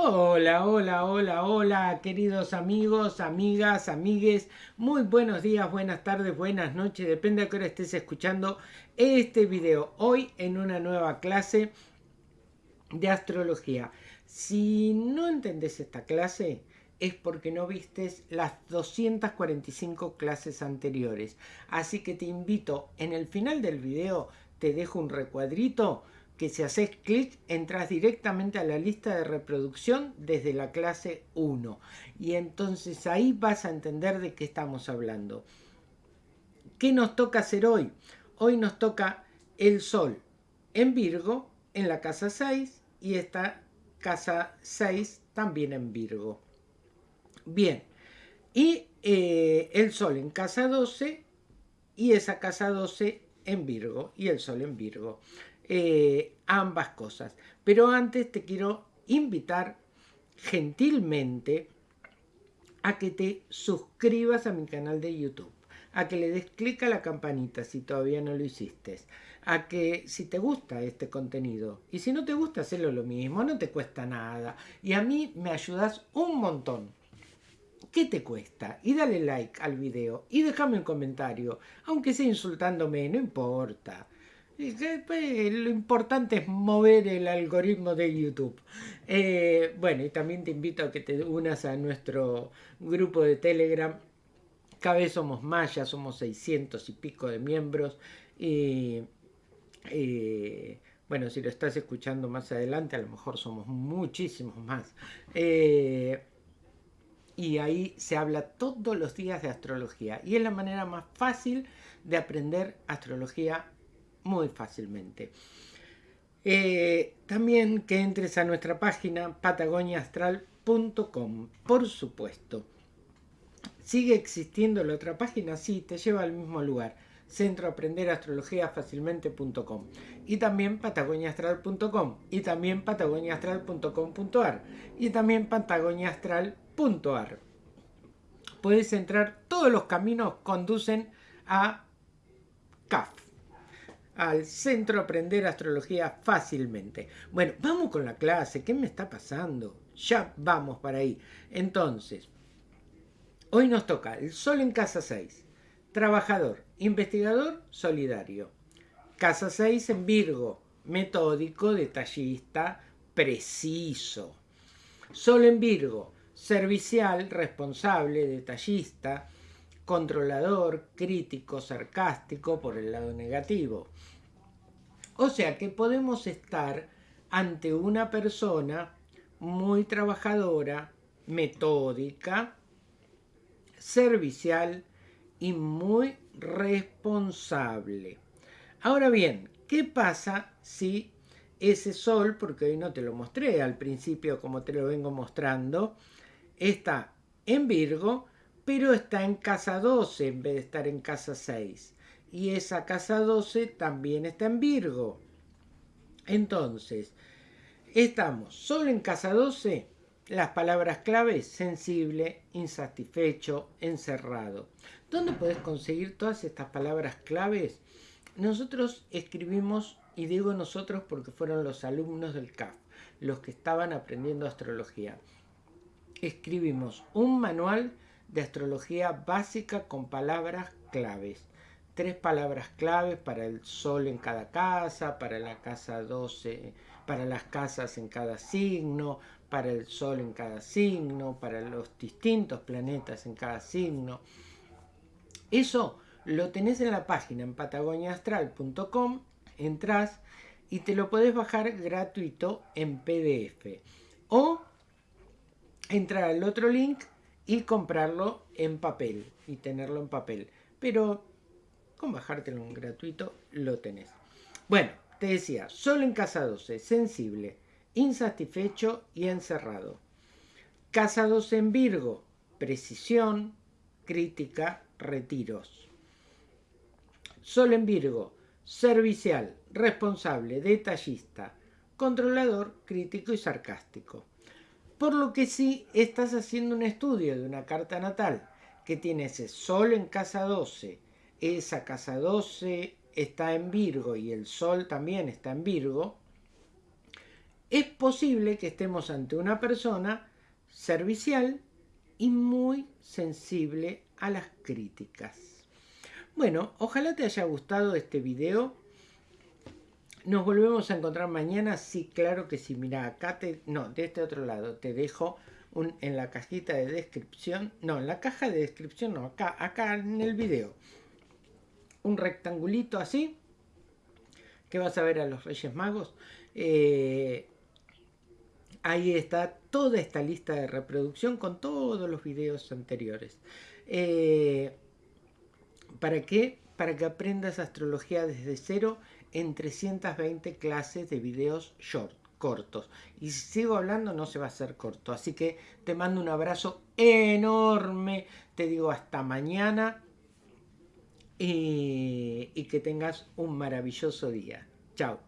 Hola, hola, hola, hola, queridos amigos, amigas, amigues. Muy buenos días, buenas tardes, buenas noches, depende de qué hora estés escuchando este video. Hoy en una nueva clase de astrología. Si no entendés esta clase, es porque no vistes las 245 clases anteriores. Así que te invito, en el final del video te dejo un recuadrito que si haces clic entras directamente a la lista de reproducción desde la clase 1 y entonces ahí vas a entender de qué estamos hablando. ¿Qué nos toca hacer hoy? Hoy nos toca el Sol en Virgo en la casa 6 y esta casa 6 también en Virgo. Bien, y eh, el Sol en casa 12 y esa casa 12 en Virgo y el Sol en Virgo. Eh, ambas cosas. Pero antes te quiero invitar gentilmente a que te suscribas a mi canal de YouTube, a que le des clic a la campanita si todavía no lo hiciste, a que si te gusta este contenido y si no te gusta hacerlo lo mismo, no te cuesta nada y a mí me ayudas un montón. ¿Qué te cuesta? Y dale like al video y déjame un comentario, aunque sea insultándome, no importa. Pues, lo importante es mover el algoritmo de YouTube. Eh, bueno, y también te invito a que te unas a nuestro grupo de Telegram. Cada vez somos más, ya somos 600 y pico de miembros. Y bueno, si lo estás escuchando más adelante, a lo mejor somos muchísimos más. Eh, y ahí se habla todos los días de astrología. Y es la manera más fácil de aprender astrología muy fácilmente. Eh, también que entres a nuestra página patagoniaastral.com, por supuesto. ¿Sigue existiendo la otra página? Sí, te lleva al mismo lugar. Centro Aprender Astrología Fácilmente.com y también patagoniaastral.com y también patagoniaastral.com.ar y también patagoniaastral.ar. Puedes entrar, todos los caminos conducen a CAF, al centro aprender astrología fácilmente. Bueno, vamos con la clase. ¿Qué me está pasando? Ya vamos para ahí. Entonces, hoy nos toca el Sol en casa 6. Trabajador, investigador, solidario. Casa 6 en Virgo, metódico, detallista, preciso. Sol en Virgo, servicial, responsable, detallista, controlador, crítico, sarcástico por el lado negativo. O sea que podemos estar ante una persona muy trabajadora, metódica, servicial y muy responsable. Ahora bien, ¿qué pasa si ese sol, porque hoy no te lo mostré al principio como te lo vengo mostrando, está en Virgo, pero está en casa 12 en vez de estar en casa 6. Y esa casa 12 también está en Virgo. Entonces, estamos solo en casa 12, las palabras claves sensible, insatisfecho, encerrado. ¿Dónde puedes conseguir todas estas palabras claves? Nosotros escribimos, y digo nosotros porque fueron los alumnos del CAF, los que estaban aprendiendo astrología. Escribimos un manual de astrología básica con palabras claves. Tres palabras claves para el sol en cada casa, para la casa 12, para las casas en cada signo, para el sol en cada signo, para los distintos planetas en cada signo. Eso lo tenés en la página en patagoniaastral.com, entras y te lo podés bajar gratuito en PDF. O entrar al otro link y comprarlo en papel y tenerlo en papel. Pero con bajártelo en gratuito lo tenés. Bueno, te decía, solo en casa 12, sensible, insatisfecho y encerrado. Casa 12 en Virgo, precisión, crítica, retiros. Sol en Virgo, servicial, responsable, detallista, controlador, crítico y sarcástico. Por lo que si estás haciendo un estudio de una carta natal que tiene ese sol en casa 12, esa casa 12 está en Virgo y el sol también está en Virgo, es posible que estemos ante una persona servicial y muy sensible a las críticas. Bueno, ojalá te haya gustado este video. Nos volvemos a encontrar mañana. Sí, claro que sí. Mira, acá te... No, de este otro lado. Te dejo un, en la cajita de descripción. No, en la caja de descripción no. Acá, acá en el video. Un rectangulito así. Que vas a ver a los Reyes Magos. Eh, ahí está toda esta lista de reproducción con todos los videos anteriores. Eh, ¿Para qué? Para que aprendas astrología desde cero en 320 clases de videos short, cortos. Y si sigo hablando no se va a hacer corto. Así que te mando un abrazo enorme. Te digo hasta mañana. y que tengas un maravilloso día. Chao.